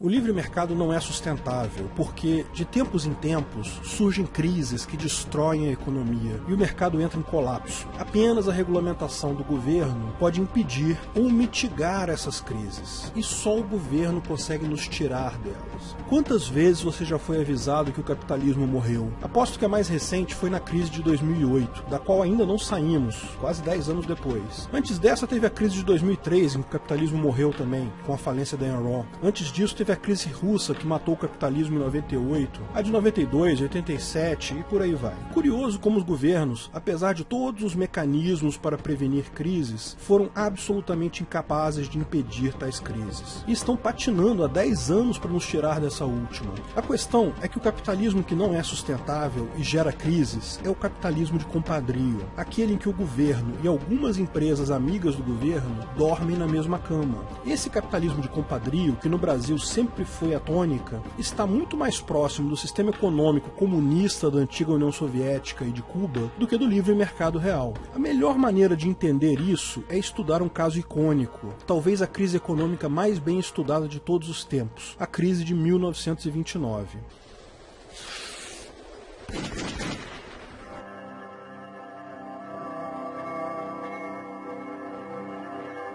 O livre mercado não é sustentável, porque de tempos em tempos surgem crises que destroem a economia e o mercado entra em colapso. Apenas a regulamentação do governo pode impedir ou mitigar essas crises, e só o governo consegue nos tirar delas. Quantas vezes você já foi avisado que o capitalismo morreu? Aposto que a mais recente foi na crise de 2008, da qual ainda não saímos, quase 10 anos depois. Antes dessa teve a crise de 2003, em que o capitalismo morreu também, com a falência da Enron. Antes disso teve teve a crise russa que matou o capitalismo em 98, a de 92, 87 e por aí vai. Curioso como os governos, apesar de todos os mecanismos para prevenir crises, foram absolutamente incapazes de impedir tais crises. E estão patinando há 10 anos para nos tirar dessa última. A questão é que o capitalismo que não é sustentável e gera crises é o capitalismo de compadrio, aquele em que o governo e algumas empresas amigas do governo dormem na mesma cama. Esse capitalismo de compadrio, que no Brasil sempre foi a tônica, está muito mais próximo do sistema econômico comunista da antiga União Soviética e de Cuba do que do livre mercado real. A melhor maneira de entender isso é estudar um caso icônico, talvez a crise econômica mais bem estudada de todos os tempos, a crise de 1929.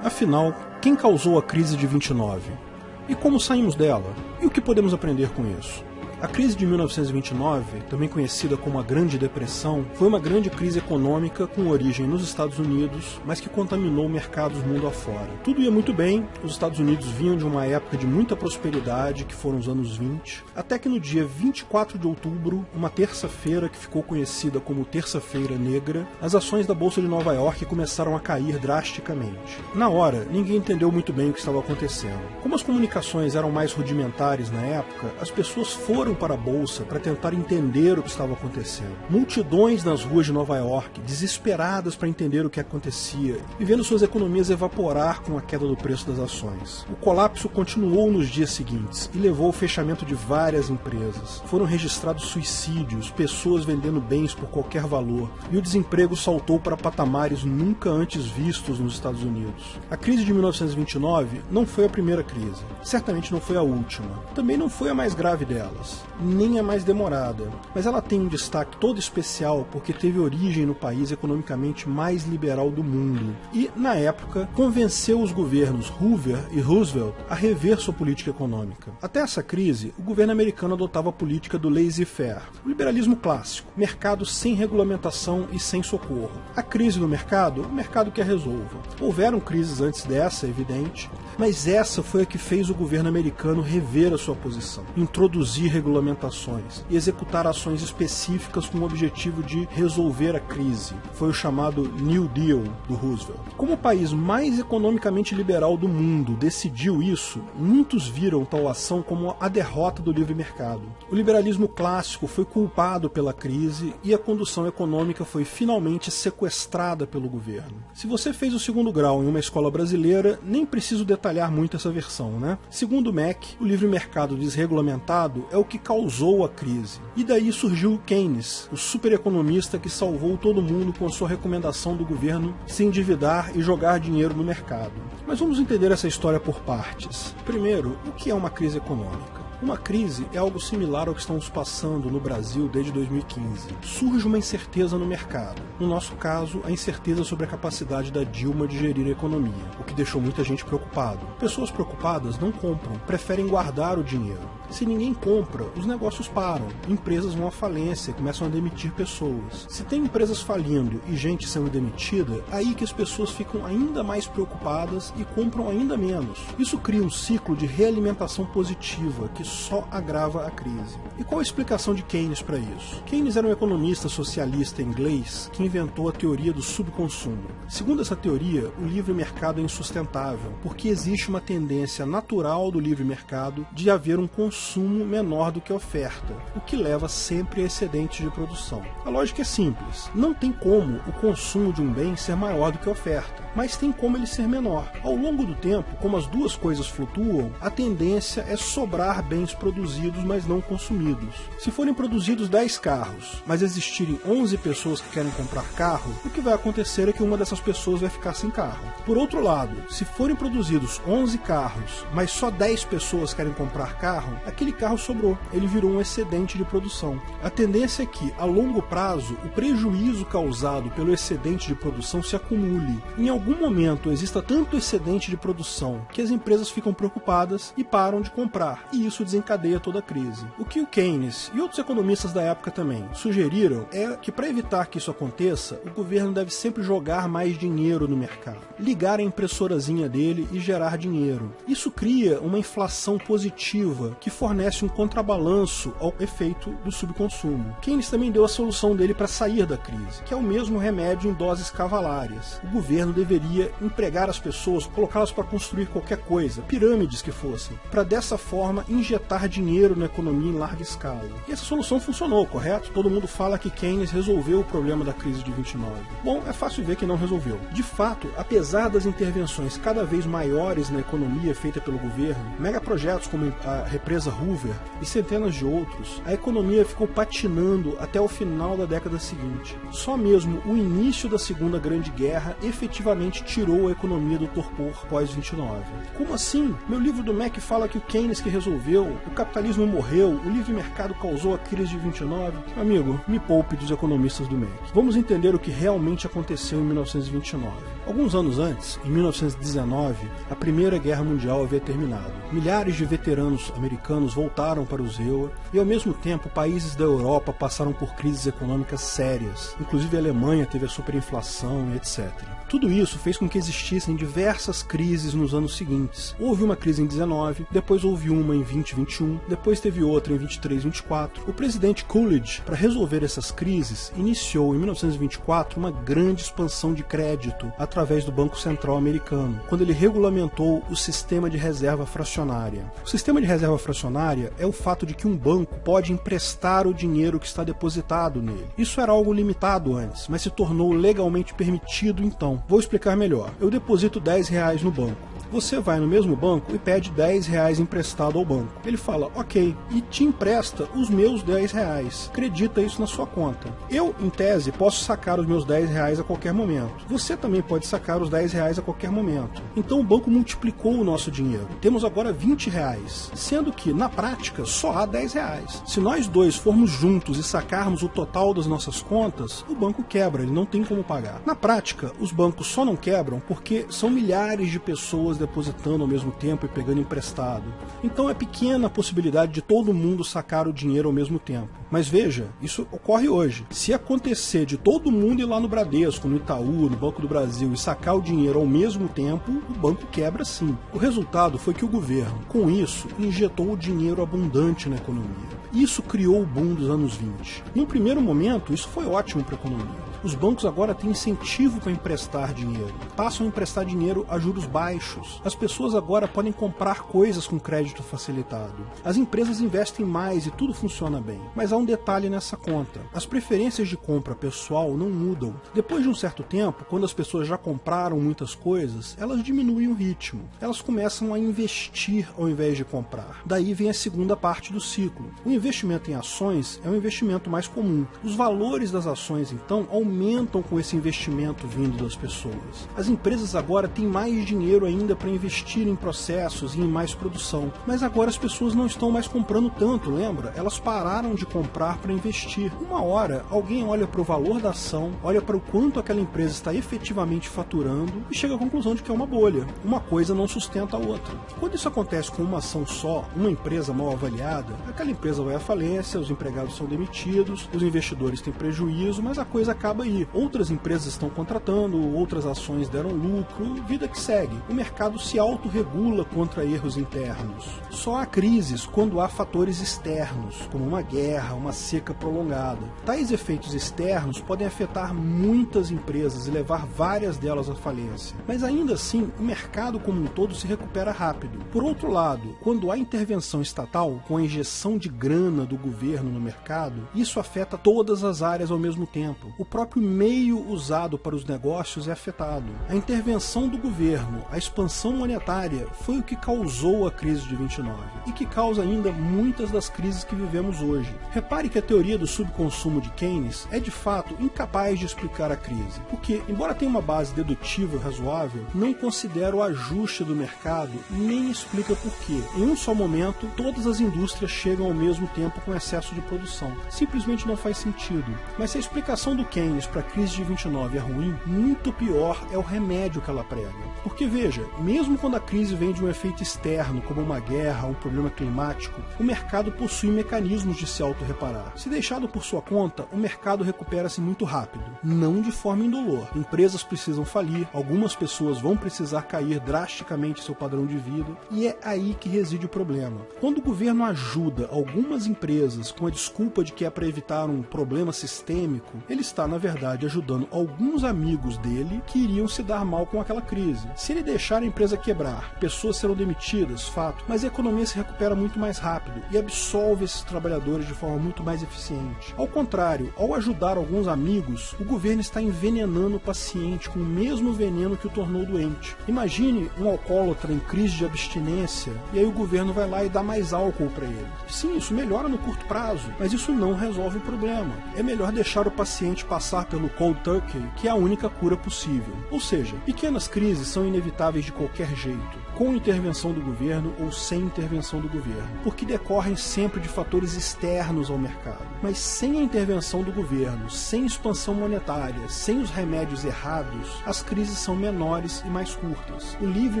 Afinal, quem causou a crise de 29? E como saímos dela? E o que podemos aprender com isso? A crise de 1929, também conhecida como a Grande Depressão, foi uma grande crise econômica com origem nos Estados Unidos, mas que contaminou mercados mundo afora. Tudo ia muito bem, os Estados Unidos vinham de uma época de muita prosperidade, que foram os anos 20, até que no dia 24 de outubro, uma terça-feira que ficou conhecida como Terça-feira Negra, as ações da Bolsa de Nova York começaram a cair drasticamente. Na hora, ninguém entendeu muito bem o que estava acontecendo. Como as comunicações eram mais rudimentares na época, as pessoas foram para a bolsa para tentar entender o que estava acontecendo. Multidões nas ruas de Nova York, desesperadas para entender o que acontecia e vendo suas economias evaporar com a queda do preço das ações. O colapso continuou nos dias seguintes e levou ao fechamento de várias empresas. Foram registrados suicídios, pessoas vendendo bens por qualquer valor, e o desemprego saltou para patamares nunca antes vistos nos Estados Unidos. A crise de 1929 não foi a primeira crise, certamente não foi a última, também não foi a mais grave delas nem a mais demorada, mas ela tem um destaque todo especial porque teve origem no país economicamente mais liberal do mundo e, na época, convenceu os governos Hoover e Roosevelt a rever sua política econômica. Até essa crise, o governo americano adotava a política do laissez-faire, o liberalismo clássico, mercado sem regulamentação e sem socorro. A crise no mercado, o mercado que a resolva. Houveram crises antes dessa, é evidente, mas essa foi a que fez o governo americano rever a sua posição, introduzir regulamentações e executar ações específicas com o objetivo de resolver a crise. Foi o chamado New Deal do Roosevelt. Como o país mais economicamente liberal do mundo decidiu isso, muitos viram tal ação como a derrota do livre mercado. O liberalismo clássico foi culpado pela crise e a condução econômica foi finalmente sequestrada pelo governo. Se você fez o segundo grau em uma escola brasileira, nem preciso detalhar detalhar muito essa versão, né? Segundo Mack, o livre mercado desregulamentado é o que causou a crise. E daí surgiu Keynes, o super economista que salvou todo mundo com a sua recomendação do governo se endividar e jogar dinheiro no mercado. Mas vamos entender essa história por partes. Primeiro, o que é uma crise econômica? Uma crise é algo similar ao que estamos passando no Brasil desde 2015. Surge uma incerteza no mercado. No nosso caso, a incerteza sobre a capacidade da Dilma de gerir a economia, o que deixou muita gente preocupado. Pessoas preocupadas não compram, preferem guardar o dinheiro. Se ninguém compra, os negócios param, empresas vão à falência começam a demitir pessoas. Se tem empresas falindo e gente sendo demitida, aí que as pessoas ficam ainda mais preocupadas e compram ainda menos. Isso cria um ciclo de realimentação positiva que só agrava a crise. E qual a explicação de Keynes para isso? Keynes era um economista socialista inglês que inventou a teoria do subconsumo. Segundo essa teoria, o livre mercado é insustentável, porque existe uma tendência natural do livre mercado de haver um consumo consumo menor do que a oferta, o que leva sempre a excedentes de produção. A lógica é simples: não tem como o consumo de um bem ser maior do que a oferta mas tem como ele ser menor. Ao longo do tempo, como as duas coisas flutuam, a tendência é sobrar bens produzidos, mas não consumidos. Se forem produzidos 10 carros, mas existirem 11 pessoas que querem comprar carro, o que vai acontecer é que uma dessas pessoas vai ficar sem carro. Por outro lado, se forem produzidos 11 carros, mas só 10 pessoas querem comprar carro, aquele carro sobrou, ele virou um excedente de produção. A tendência é que, a longo prazo, o prejuízo causado pelo excedente de produção se acumule. Em algum momento exista tanto excedente de produção que as empresas ficam preocupadas e param de comprar, e isso desencadeia toda a crise. O que o Keynes e outros economistas da época também sugeriram é que para evitar que isso aconteça, o governo deve sempre jogar mais dinheiro no mercado, ligar a impressorazinha dele e gerar dinheiro. Isso cria uma inflação positiva que fornece um contrabalanço ao efeito do subconsumo. Keynes também deu a solução dele para sair da crise, que é o mesmo remédio em doses cavalárias. O governo deveria empregar as pessoas, colocá-las para construir qualquer coisa, pirâmides que fossem, para dessa forma injetar dinheiro na economia em larga escala. E essa solução funcionou, correto? Todo mundo fala que Keynes resolveu o problema da crise de 29. Bom, é fácil ver que não resolveu. De fato, apesar das intervenções cada vez maiores na economia feita pelo governo, megaprojetos como a represa Hoover e centenas de outros, a economia ficou patinando até o final da década seguinte. Só mesmo o início da Segunda Grande Guerra efetivamente tirou a economia do torpor pós-29. Como assim? Meu livro do Mac fala que o Keynes que resolveu, o capitalismo morreu, o livre mercado causou a crise de 29. Amigo, me poupe dos economistas do Mac. Vamos entender o que realmente aconteceu em 1929. Alguns anos antes, em 1919, a Primeira Guerra Mundial havia terminado. Milhares de veteranos americanos voltaram para o ZEUA e, ao mesmo tempo, países da Europa passaram por crises econômicas sérias. Inclusive a Alemanha teve a superinflação e etc. Tudo isso fez com que existissem diversas crises nos anos seguintes. Houve uma crise em 19, depois houve uma em 2021, depois teve outra em 23 e 24. O presidente Coolidge, para resolver essas crises, iniciou em 1924 uma grande expansão de crédito através do Banco Central americano, quando ele regulamentou o sistema de reserva fracionária. O sistema de reserva fracionária é o fato de que um banco pode emprestar o dinheiro que está depositado nele. Isso era algo limitado antes, mas se tornou legalmente permitido então. Vou explicar melhor. Eu deposito 10 reais no banco. Você vai no mesmo banco e pede 10 reais emprestado ao banco. Ele fala, ok, e te empresta os meus 10 reais. Acredita isso na sua conta. Eu, em tese, posso sacar os meus 10 reais a qualquer momento. Você também pode sacar os 10 reais a qualquer momento. Então o banco multiplicou o nosso dinheiro. Temos agora 20 reais, sendo que, na prática, só há 10 reais. Se nós dois formos juntos e sacarmos o total das nossas contas, o banco quebra, ele não tem como pagar. Na prática, os bancos só não quebram porque são milhares de pessoas depositando ao mesmo tempo e pegando emprestado. Então é pequena a possibilidade de todo mundo sacar o dinheiro ao mesmo tempo. Mas veja, isso ocorre hoje. Se acontecer de todo mundo ir lá no Bradesco, no Itaú, no Banco do Brasil e sacar o dinheiro ao mesmo tempo, o banco quebra sim. O resultado foi que o governo, com isso, injetou o dinheiro abundante na economia. Isso criou o boom dos anos 20. Em um primeiro momento, isso foi ótimo para a economia. Os bancos agora têm incentivo para emprestar dinheiro, passam a emprestar dinheiro a juros baixos. As pessoas agora podem comprar coisas com crédito facilitado. As empresas investem mais e tudo funciona bem. Mas há um detalhe nessa conta: as preferências de compra pessoal não mudam. Depois de um certo tempo, quando as pessoas já compraram muitas coisas, elas diminuem o ritmo. Elas começam a investir ao invés de comprar. Daí vem a segunda parte do ciclo. O investimento em ações é um investimento mais comum. Os valores das ações, então, aumentam aumentam com esse investimento vindo das pessoas. As empresas agora têm mais dinheiro ainda para investir em processos e em mais produção, mas agora as pessoas não estão mais comprando tanto, lembra? Elas pararam de comprar para investir. Uma hora, alguém olha para o valor da ação, olha para o quanto aquela empresa está efetivamente faturando e chega à conclusão de que é uma bolha. Uma coisa não sustenta a outra. Quando isso acontece com uma ação só, uma empresa mal avaliada, aquela empresa vai à falência, os empregados são demitidos, os investidores têm prejuízo, mas a coisa acaba aí. Outras empresas estão contratando, outras ações deram lucro, vida que segue. O mercado se autorregula contra erros internos. Só há crises quando há fatores externos, como uma guerra, uma seca prolongada. Tais efeitos externos podem afetar muitas empresas e levar várias delas à falência. Mas ainda assim, o mercado como um todo se recupera rápido. Por outro lado, quando há intervenção estatal, com a injeção de grana do governo no mercado, isso afeta todas as áreas ao mesmo tempo. O próprio meio usado para os negócios é afetado. A intervenção do governo, a expansão monetária, foi o que causou a crise de 29 e que causa ainda muitas das crises que vivemos hoje. Repare que a teoria do subconsumo de Keynes é de fato incapaz de explicar a crise, porque, embora tenha uma base dedutiva razoável, não considera o ajuste do mercado nem explica por que, em um só momento, todas as indústrias chegam ao mesmo tempo com excesso de produção. Simplesmente não faz sentido. Mas se a explicação do Keynes para a crise de 29 é ruim, muito pior é o remédio que ela prega. Porque veja, mesmo quando a crise vem de um efeito externo, como uma guerra um problema climático, o mercado possui mecanismos de se auto-reparar. Se deixado por sua conta, o mercado recupera-se muito rápido, não de forma indolor. Empresas precisam falir, algumas pessoas vão precisar cair drasticamente seu padrão de vida, e é aí que reside o problema. Quando o governo ajuda algumas empresas com a desculpa de que é para evitar um problema sistêmico, ele está, na verdade, ajudando alguns amigos dele que iriam se dar mal com aquela crise. Se ele deixar a empresa quebrar, pessoas serão demitidas, fato, mas a economia se recupera muito mais rápido e absolve esses trabalhadores de forma muito mais eficiente. Ao contrário, ao ajudar alguns amigos, o governo está envenenando o paciente com o mesmo veneno que o tornou doente. Imagine um alcoólatra em crise de abstinência e aí o governo vai lá e dá mais álcool para ele. Sim, isso melhora no curto prazo, mas isso não resolve o problema. É melhor deixar o paciente passar pelo cold turkey, que é a única cura possível. Ou seja, pequenas crises são inevitáveis de qualquer jeito, com intervenção do governo ou sem intervenção do governo, porque decorrem sempre de fatores externos ao mercado. Mas sem a intervenção do governo, sem expansão monetária, sem os remédios errados, as crises são menores e mais curtas. O livre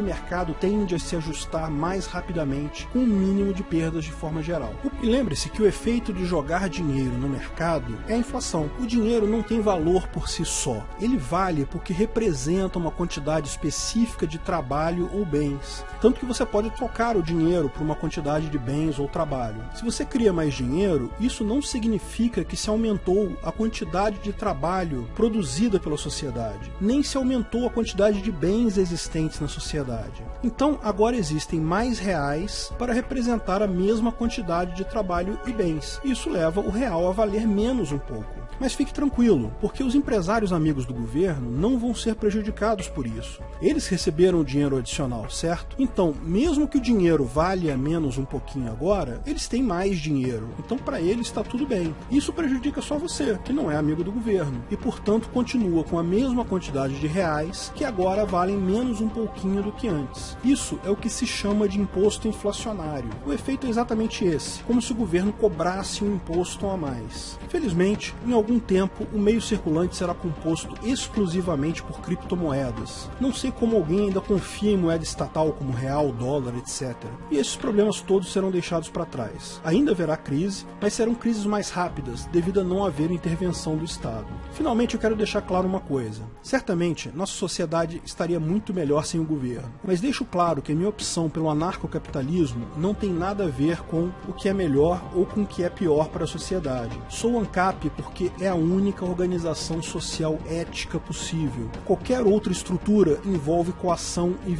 mercado tende a se ajustar mais rapidamente, com o um mínimo de perdas de forma geral. E lembre-se que o efeito de jogar dinheiro no mercado é a inflação. O dinheiro não tem valor por si só. Ele vale porque representa uma quantidade específica de trabalho ou bens. Tanto que você pode trocar o dinheiro por uma quantidade de bens ou trabalho. Se você cria mais dinheiro, isso não significa que se aumentou a quantidade de trabalho produzida pela sociedade, nem se aumentou a quantidade de bens existentes na sociedade. Então, agora existem mais reais para representar a mesma quantidade de trabalho e bens. Isso leva o real a valer menos um pouco. Mas fique tranquilo, porque os empresários amigos do governo não vão ser prejudicados por isso. Eles receberam o dinheiro adicional, certo? Então, mesmo que o dinheiro valha menos um pouquinho agora, eles têm mais dinheiro. Então, para eles está tudo bem. Isso prejudica só você, que não é amigo do governo, e portanto continua com a mesma quantidade de reais que agora valem menos um pouquinho do que antes. Isso é o que se chama de imposto inflacionário. O efeito é exatamente esse, como se o governo cobrasse um imposto a mais. Felizmente, em algum tempo, o meio circulante será composto exclusivamente por criptomoedas. Não sei como alguém ainda confia em moeda estatal como real, dólar, etc. E esses problemas todos serão deixados para trás. Ainda haverá crise, mas serão crises mais rápidas, devido a não haver intervenção do Estado. Finalmente, eu quero deixar claro uma coisa. Certamente, nossa sociedade estaria muito melhor sem o governo, mas deixo claro que a minha opção pelo anarcocapitalismo não tem nada a ver com o que é melhor ou com o que é pior para a sociedade. Sou ANCAP porque é a única organização social ética possível. Qualquer outra estrutura envolve coação e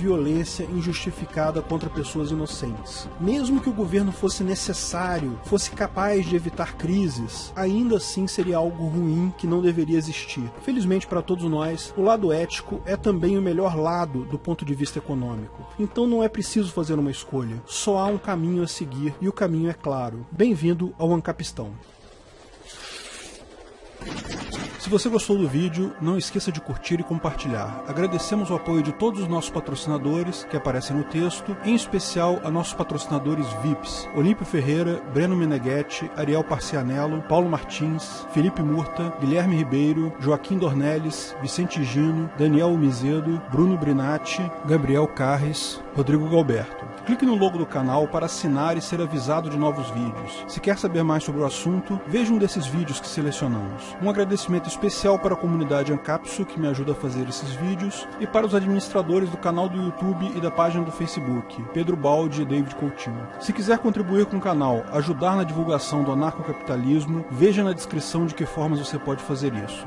violência injustificada contra pessoas inocentes. Mesmo que o governo fosse necessário, fosse capaz de evitar crises, ainda assim seria algo ruim que não deveria existir. Felizmente para todos nós, o lado ético é também o melhor lado do ponto de vista econômico. Então não é preciso fazer uma escolha, só há um caminho a seguir e o caminho é claro. Bem-vindo ao Ancapistão. Se você gostou do vídeo, não esqueça de curtir e compartilhar. Agradecemos o apoio de todos os nossos patrocinadores que aparecem no texto, em especial a nossos patrocinadores VIPs: Olímpio Ferreira, Breno Meneghetti, Ariel Parcianello, Paulo Martins, Felipe Murta, Guilherme Ribeiro, Joaquim Dornelles, Vicente Gino, Daniel Mizedo, Bruno Brinatti, Gabriel Carres, Rodrigo Galberto. Clique no logo do canal para assinar e ser avisado de novos vídeos. Se quer saber mais sobre o assunto, veja um desses vídeos que selecionamos. Um agradecimento especial para a comunidade Ancapsu que me ajuda a fazer esses vídeos e para os administradores do canal do YouTube e da página do Facebook, Pedro Baldi e David Coutinho. Se quiser contribuir com o canal, ajudar na divulgação do anarcocapitalismo, veja na descrição de que formas você pode fazer isso.